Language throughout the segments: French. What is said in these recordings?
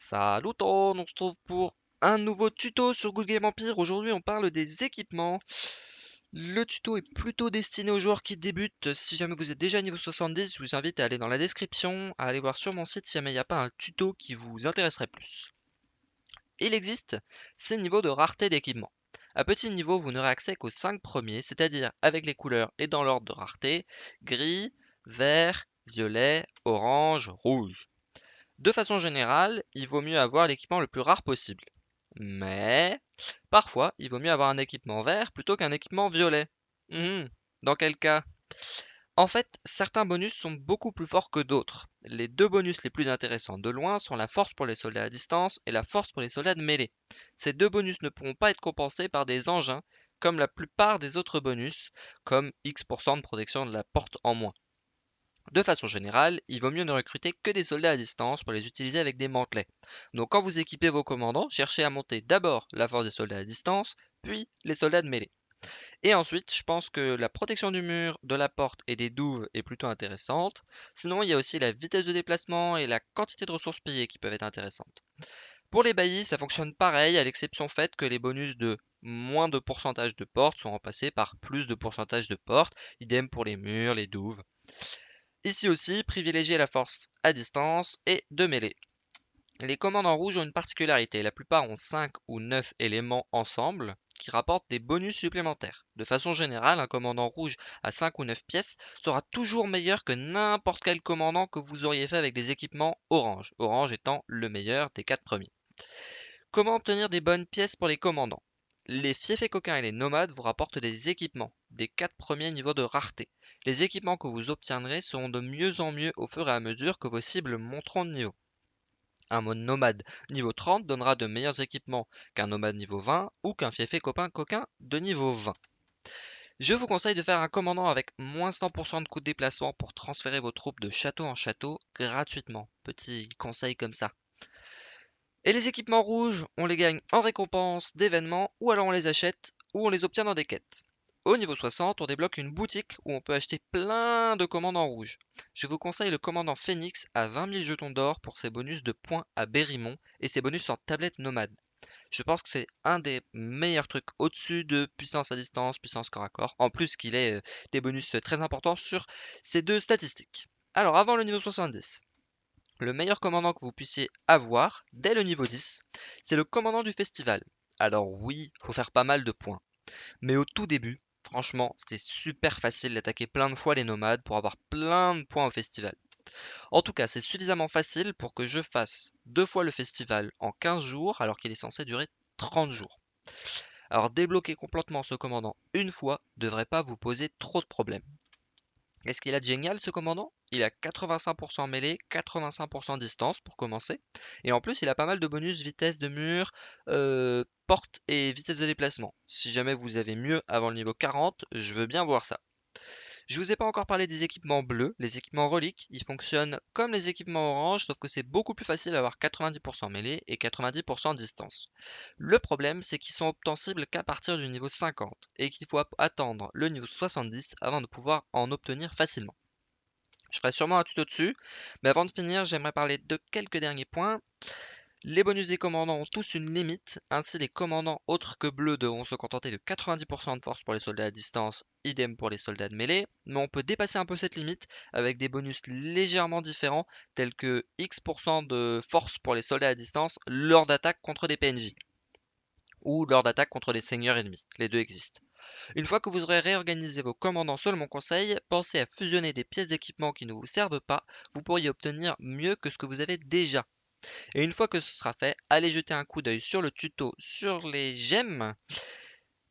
Salut tout, on se retrouve pour un nouveau tuto sur Good Game Empire. Aujourd'hui, on parle des équipements. Le tuto est plutôt destiné aux joueurs qui débutent. Si jamais vous êtes déjà niveau 70, je vous invite à aller dans la description, à aller voir sur mon site si jamais il n'y a pas un tuto qui vous intéresserait plus. Il existe 6 niveaux de rareté d'équipement. À petit niveau, vous n'aurez accès qu'aux 5 premiers, c'est-à-dire avec les couleurs et dans l'ordre de rareté, gris, vert, violet, orange, rouge. De façon générale, il vaut mieux avoir l'équipement le plus rare possible. Mais parfois, il vaut mieux avoir un équipement vert plutôt qu'un équipement violet. Hum, dans quel cas? En fait, certains bonus sont beaucoup plus forts que d'autres. Les deux bonus les plus intéressants de loin sont la force pour les soldats à distance et la force pour les soldats de mêlée. Ces deux bonus ne pourront pas être compensés par des engins comme la plupart des autres bonus, comme X% de protection de la porte en moins. De façon générale, il vaut mieux ne recruter que des soldats à distance pour les utiliser avec des mantelets. Donc quand vous équipez vos commandants, cherchez à monter d'abord la force des soldats à distance, puis les soldats de mêlée. Et ensuite, je pense que la protection du mur, de la porte et des douves est plutôt intéressante. Sinon, il y a aussi la vitesse de déplacement et la quantité de ressources payées qui peuvent être intéressantes. Pour les baillis, ça fonctionne pareil, à l'exception faite que les bonus de moins de pourcentage de portes sont remplacés par plus de pourcentage de portes, idem pour les murs, les douves. Ici aussi, privilégiez la force à distance et de mêlée. Les commandants rouges ont une particularité, la plupart ont 5 ou 9 éléments ensemble qui rapportent des bonus supplémentaires. De façon générale, un commandant rouge à 5 ou 9 pièces sera toujours meilleur que n'importe quel commandant que vous auriez fait avec des équipements orange, orange étant le meilleur des 4 premiers. Comment obtenir des bonnes pièces pour les commandants? Les fiefs coquins et les nomades vous rapportent des équipements, des 4 premiers niveaux de rareté. Les équipements que vous obtiendrez seront de mieux en mieux au fur et à mesure que vos cibles monteront de niveau. Un mode nomade niveau 30 donnera de meilleurs équipements qu'un nomade niveau 20 ou qu'un fiefé copain coquin de niveau 20. Je vous conseille de faire un commandant avec moins 100% de coût de déplacement pour transférer vos troupes de château en château gratuitement. Petit conseil comme ça. Et les équipements rouges, on les gagne en récompense d'événements ou alors on les achète ou on les obtient dans des quêtes. Au niveau 60, on débloque une boutique où on peut acheter plein de commandants rouges. Je vous conseille le commandant Phoenix à 20 000 jetons d'or pour ses bonus de points à Berrymont et ses bonus en tablette nomade. Je pense que c'est un des meilleurs trucs au-dessus de puissance à distance, puissance corps à corps, en plus qu'il ait euh, des bonus très importants sur ces deux statistiques. Alors avant le niveau 70, le meilleur commandant que vous puissiez avoir dès le niveau 10, c'est le commandant du festival. Alors oui, faut faire pas mal de points. Mais au tout début, Franchement, c'était super facile d'attaquer plein de fois les nomades pour avoir plein de points au festival. En tout cas, c'est suffisamment facile pour que je fasse deux fois le festival en 15 jours alors qu'il est censé durer 30 jours. Alors débloquer complètement ce commandant une fois devrait pas vous poser trop de problèmes. Qu'est-ce qu'il a de génial ce commandant? Il a 85% mêlée, 85% distance pour commencer. Et en plus, il a pas mal de bonus vitesse de mur, euh, porte et vitesse de déplacement. Si jamais vous avez mieux avant le niveau 40, je veux bien voir ça. Je vous ai pas encore parlé des équipements bleus. Les équipements reliques, ils fonctionnent comme les équipements orange, sauf que c'est beaucoup plus facile d'avoir 90% mêlée et 90% distance. Le problème, c'est qu'ils sont obtensibles qu'à partir du niveau 50 et qu'il faut attendre le niveau 70 avant de pouvoir en obtenir facilement. Je ferai sûrement un tuto dessus, mais avant de finir, j'aimerais parler de quelques derniers points. Les bonus des commandants ont tous une limite, ainsi les commandants autres que bleus devront se contenter de 90% de force pour les soldats à distance, idem pour les soldats de mêlée, mais on peut dépasser un peu cette limite avec des bonus légèrement différents tels que X% de force pour les soldats à distance lors d'attaque contre des PNJ ou lors d'attaque contre des seigneurs ennemis, les deux existent. Une fois que vous aurez réorganisé vos commandants selon mon conseil, pensez à fusionner des pièces d'équipement qui ne vous servent pas, vous pourriez obtenir mieux que ce que vous avez déjà. Et une fois que ce sera fait, allez jeter un coup d'œil sur le tuto sur les gemmes.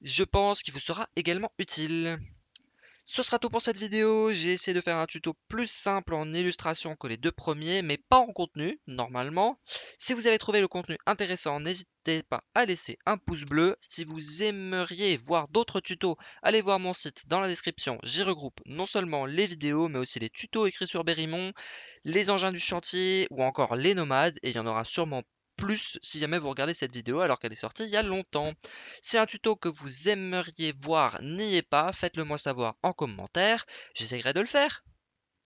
Je pense qu'il vous sera également utile. Ce sera tout pour cette vidéo, j'ai essayé de faire un tuto plus simple en illustration que les deux premiers, mais pas en contenu, normalement. Si vous avez trouvé le contenu intéressant, n'hésitez pas à laisser un pouce bleu. Si vous aimeriez voir d'autres tutos, allez voir mon site dans la description. J'y regroupe non seulement les vidéos, mais aussi les tutos écrits sur Berrymont, les engins du chantier ou encore les nomades, et il y en aura sûrement plus si jamais vous regardez cette vidéo alors qu'elle est sortie il y a longtemps. Si un tuto que vous aimeriez voir n'y est pas, faites-le moi savoir en commentaire, j'essaierai de le faire.